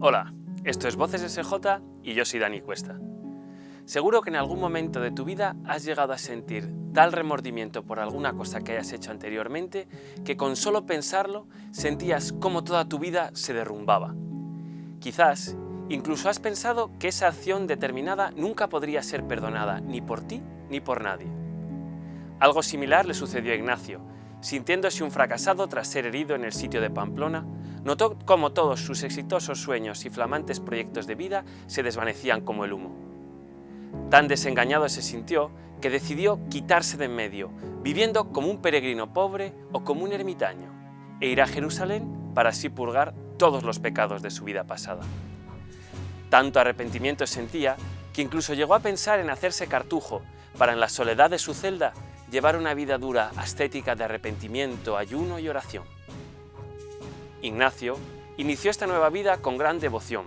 Hola, esto es Voces SJ y yo soy Dani Cuesta. Seguro que en algún momento de tu vida has llegado a sentir tal remordimiento por alguna cosa que hayas hecho anteriormente que con solo pensarlo sentías como toda tu vida se derrumbaba. Quizás incluso has pensado que esa acción determinada nunca podría ser perdonada ni por ti ni por nadie. Algo similar le sucedió a Ignacio, sintiéndose un fracasado tras ser herido en el sitio de Pamplona, notó cómo todos sus exitosos sueños y flamantes proyectos de vida se desvanecían como el humo. Tan desengañado se sintió que decidió quitarse de en medio, viviendo como un peregrino pobre o como un ermitaño, e ir a Jerusalén para así purgar todos los pecados de su vida pasada. Tanto arrepentimiento sentía que incluso llegó a pensar en hacerse cartujo para en la soledad de su celda llevar una vida dura, ascética de arrepentimiento, ayuno y oración. Ignacio inició esta nueva vida con gran devoción.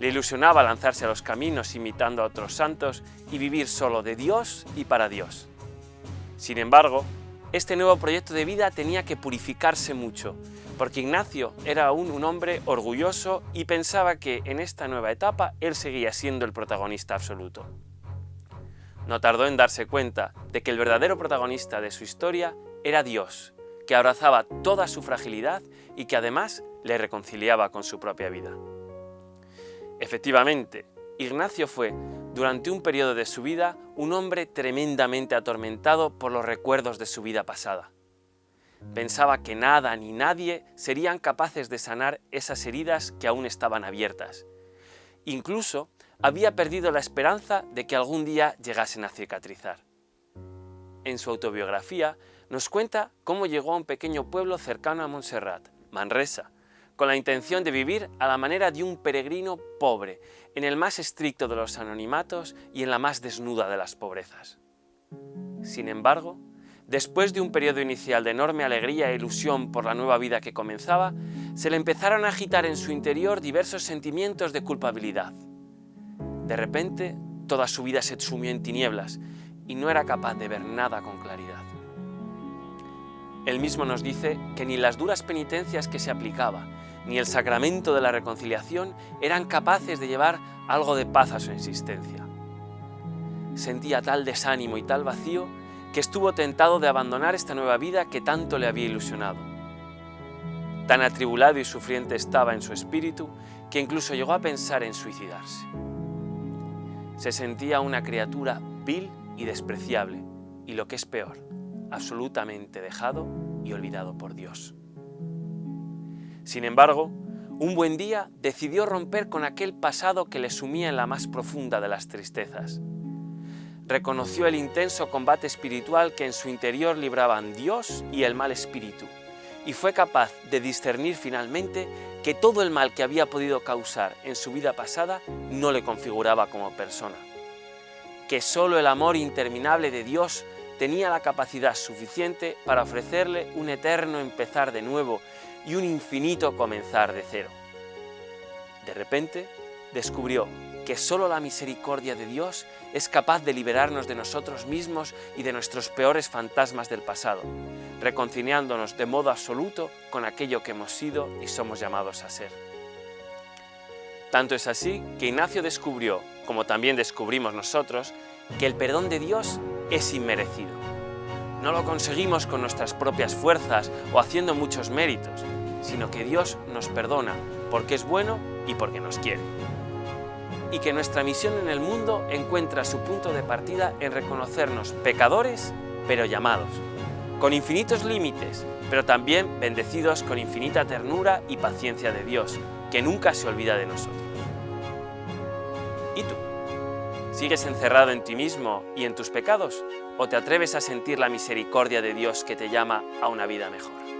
Le ilusionaba lanzarse a los caminos imitando a otros santos y vivir solo de Dios y para Dios. Sin embargo, este nuevo proyecto de vida tenía que purificarse mucho, porque Ignacio era aún un hombre orgulloso y pensaba que en esta nueva etapa él seguía siendo el protagonista absoluto. No tardó en darse cuenta de que el verdadero protagonista de su historia era Dios, que abrazaba toda su fragilidad y que además le reconciliaba con su propia vida. Efectivamente, Ignacio fue, durante un periodo de su vida, un hombre tremendamente atormentado por los recuerdos de su vida pasada. Pensaba que nada ni nadie serían capaces de sanar esas heridas que aún estaban abiertas. Incluso había perdido la esperanza de que algún día llegasen a cicatrizar. En su autobiografía nos cuenta cómo llegó a un pequeño pueblo cercano a Montserrat, Manresa, con la intención de vivir a la manera de un peregrino pobre, en el más estricto de los anonimatos y en la más desnuda de las pobrezas. Sin embargo, después de un periodo inicial de enorme alegría e ilusión por la nueva vida que comenzaba, se le empezaron a agitar en su interior diversos sentimientos de culpabilidad. De repente, toda su vida se sumió en tinieblas y no era capaz de ver nada con claridad. Él mismo nos dice que ni las duras penitencias que se aplicaba, ni el sacramento de la reconciliación eran capaces de llevar algo de paz a su existencia. Sentía tal desánimo y tal vacío que estuvo tentado de abandonar esta nueva vida que tanto le había ilusionado. Tan atribulado y sufriente estaba en su espíritu que incluso llegó a pensar en suicidarse se sentía una criatura vil y despreciable, y lo que es peor, absolutamente dejado y olvidado por Dios. Sin embargo, un buen día decidió romper con aquel pasado que le sumía en la más profunda de las tristezas. Reconoció el intenso combate espiritual que en su interior libraban Dios y el mal espíritu, y fue capaz de discernir finalmente que todo el mal que había podido causar en su vida pasada no le configuraba como persona, que solo el amor interminable de Dios tenía la capacidad suficiente para ofrecerle un eterno empezar de nuevo y un infinito comenzar de cero. De repente, descubrió que solo la misericordia de Dios es capaz de liberarnos de nosotros mismos y de nuestros peores fantasmas del pasado, reconciliándonos de modo absoluto con aquello que hemos sido y somos llamados a ser. Tanto es así que Ignacio descubrió, como también descubrimos nosotros, que el perdón de Dios es inmerecido. No lo conseguimos con nuestras propias fuerzas o haciendo muchos méritos, sino que Dios nos perdona porque es bueno y porque nos quiere y que nuestra misión en el mundo encuentra su punto de partida en reconocernos pecadores, pero llamados, con infinitos límites, pero también bendecidos con infinita ternura y paciencia de Dios, que nunca se olvida de nosotros. ¿Y tú? ¿Sigues encerrado en ti mismo y en tus pecados? ¿O te atreves a sentir la misericordia de Dios que te llama a una vida mejor?